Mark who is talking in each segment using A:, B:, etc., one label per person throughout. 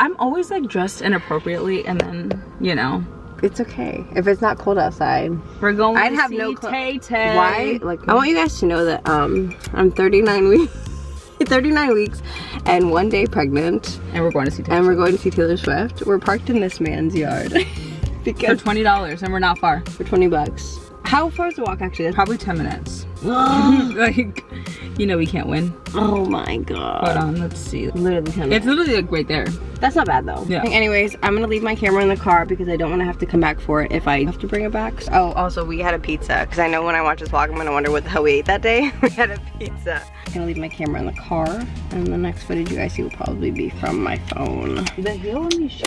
A: I'm always like dressed inappropriately and then, you know.
B: It's okay. If it's not cold outside.
A: We're going
B: I'd
A: to
B: have
A: see
B: no
A: Tay Tay.
B: Why? Like I want you guys to know that um I'm 39 weeks 39 weeks and one day pregnant
A: And we're going to see Tay
B: and we're going to see Taylor Swift. We're parked in this man's yard
A: for $20 and we're not far.
B: for 20 bucks. How far is the walk actually?
A: Probably 10 minutes. like, you know we can't win.
B: oh my god.
A: Hold on, let's see.
B: Literally 10
A: It's literally like right there.
B: That's not bad though.
A: Yeah.
B: Anyways, I'm gonna leave my camera in the car because I don't want to have to come back for it if I have to bring it back. Oh, also we had a pizza because I know when I watch this vlog, I'm gonna wonder what the hell we ate that day. we had a pizza. I'm gonna leave my camera in the car, and the next footage you guys see will probably be from my phone.
A: The hill on these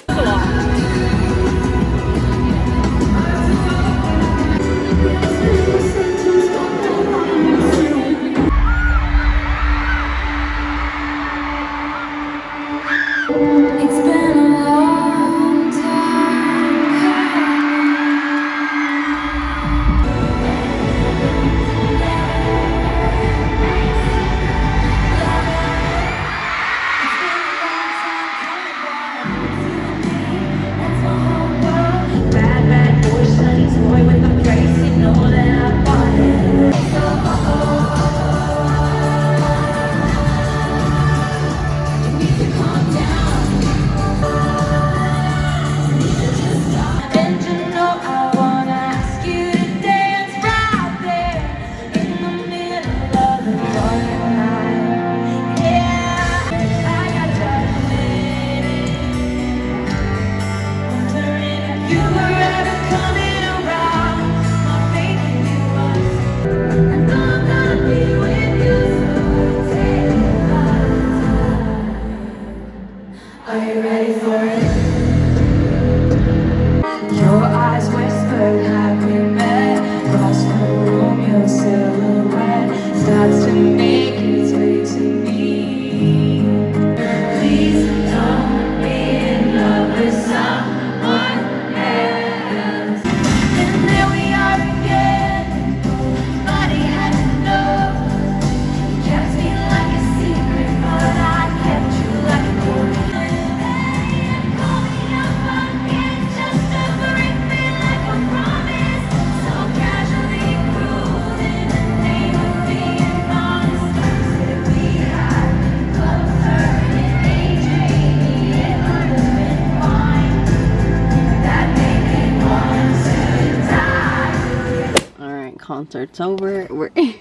B: concert's over. We're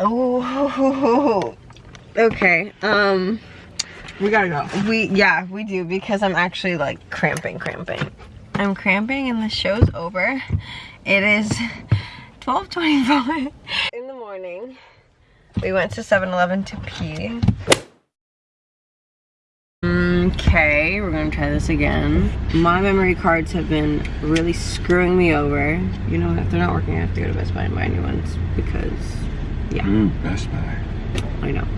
B: oh, okay. Um,
A: We gotta go.
B: we yeah we do because I'm actually like cramping, cramping. I'm cramping and the show's over. It is 12:25 in the morning. We went to 7-Eleven to pee. Okay, we're gonna try this again. My memory cards have been really screwing me over. You know, if they're not working, I have to go to Best Buy and buy new ones because, yeah,
C: Ooh, Best Buy.
B: I know.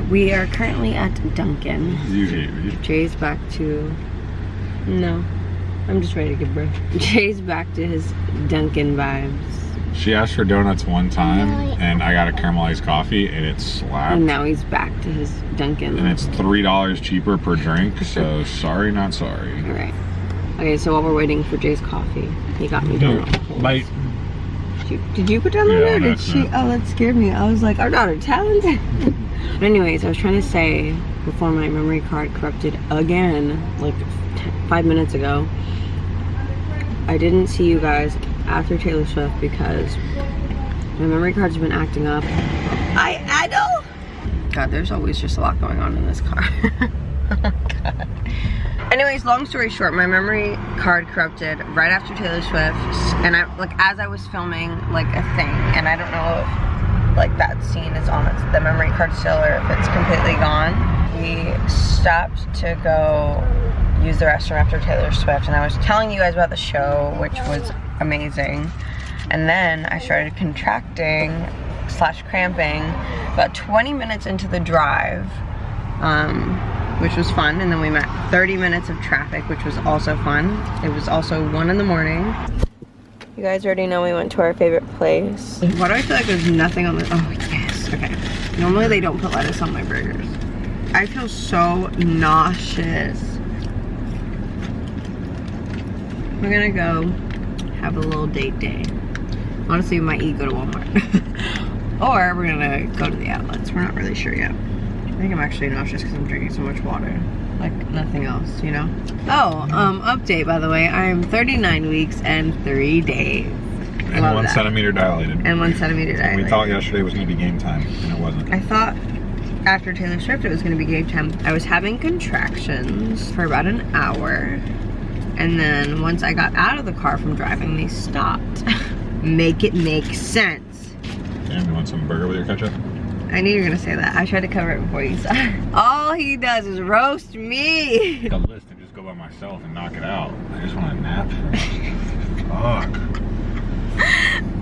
B: we are currently at Dunkin'.
C: You hate me.
B: Jay's back to, no, I'm just ready to give birth. Jay's back to his Dunkin' vibes.
C: She asked for donuts one time, and I got a caramelized coffee, and it slapped.
B: And now he's back to his Dunkin'.
C: And it's three dollars cheaper per drink. So sorry, not sorry.
B: All right. Okay, so while we're waiting for Jay's coffee, he got me donuts.
C: Bite.
B: Did you, did you put down the
C: Yeah?
B: Did she? Oh, that scared me. I was like, our daughter talented. but anyways, I was trying to say before my memory card corrupted again, like t- five minutes ago. I didn't see you guys after Taylor Swift because my memory card's been acting up. I I know. God, there's always just a lot going on in this car. oh. Anyways, long story short, my memory card corrupted right after Taylor Swift, and I like as I was filming like a thing, and I don't know if like that scene is on the memory card still or if it's completely gone. We stopped to go use the restroom after Taylor Swift, and I was telling you guys about the show, which was amazing. And then I started contracting slash cramping about 20 minutes into the drive. Um, which was fun. And then we met 30 minutes of traffic, which was also fun. It was also one in the morning. You guys already know we went to our favorite place. Why do I feel like there's nothing on the, oh yes, okay. Normally they don't put lettuce on my burgers. I feel so nauseous. We're gonna go have a little date day. Honestly, we might eat, go to Walmart. or we're gonna go to the outlets. We're not really sure yet. I think I'm actually nauseous because I'm drinking so much water. Like nothing else, you know? Oh, um, update by the way. I am 39 weeks and three days.
C: And
B: Love
C: one
B: that.
C: centimeter dilated.
B: And one centimeter dilated.
C: We thought yesterday was to be game time, and it wasn't.
B: I thought after Taylor Swift it was gonna be game time. I was having contractions for about an hour. And then once I got out of the car from driving, they stopped. make it make sense.
C: Damn, you want some burger with your ketchup?
B: I knew you were gonna say that. I tried to cover it before you said. All he does is roast me.
C: A list and just go by myself and knock it out. I just want a nap. Fuck.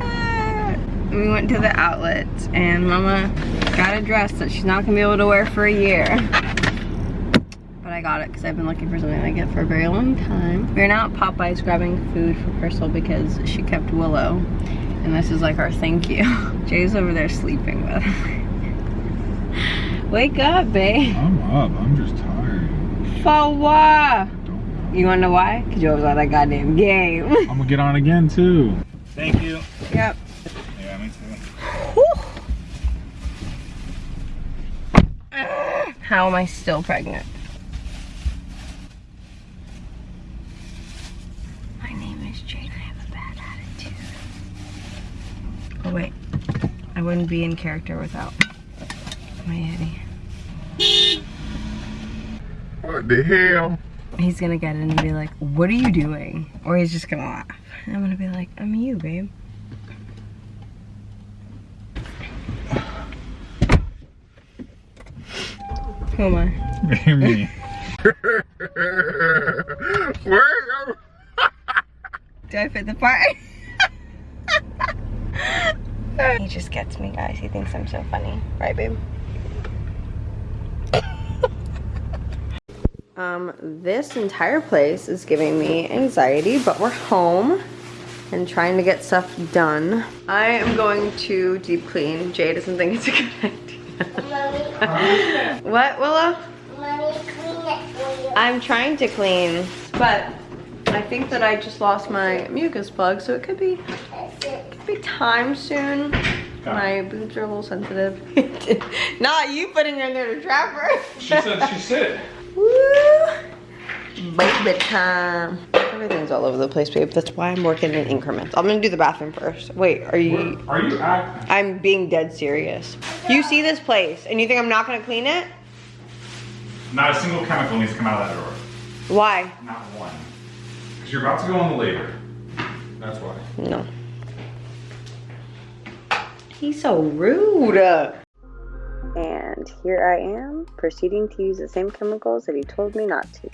B: Uh, we went to the outlet and mama got a dress that she's not gonna be able to wear for a year. Got it because I've been looking for something like it for a very long time. We're now at Popeye's grabbing food for Crystal because she kept Willow. And this is like our thank you. Jay's over there sleeping with Wake up, babe.
C: I'm up. I'm just tired.
B: For what? You wanna know why? Because you always on that goddamn game.
C: I'm gonna get on again too. Thank you.
B: yep.
C: Yeah, me too.
B: How am I still pregnant? My name is Jade. I have a bad attitude. Oh wait, I wouldn't be in character without my Yeti.
C: What the hell?
B: He's gonna get in and be like, "What are you doing?" Or he's just gonna laugh. And I'm gonna be like, "I'm you, babe." Who am I?
C: me. Where?
B: Do I fit the part? he just gets me, guys. He thinks I'm so funny. Right, babe? um, this entire place is giving me anxiety, but we're home and trying to get stuff done. I am going to deep clean. Jay doesn't think it's a good idea. what, Willow?
D: Mommy, clean it for you.
B: I'm trying to clean, but I think that I just lost my mucus plug, so it could be could be time soon. Ah. My boobs are a little sensitive. Not you putting her in there to trap her.
C: She said she said.
B: Woo! Baby time. Everything's all over the place, babe. That's why I'm working in increments. I'm gonna do the bathroom first. Wait, are you?
C: Are you act?
B: I'm being dead serious. You see this place, and you think I'm not gonna clean it?
C: Not a single chemical needs to come out of that door.
B: Why?
C: Not one. Because you're about to go on the labor. That's why.
B: No. He's so rude. And here I am, proceeding to use the same chemicals that he told me not to.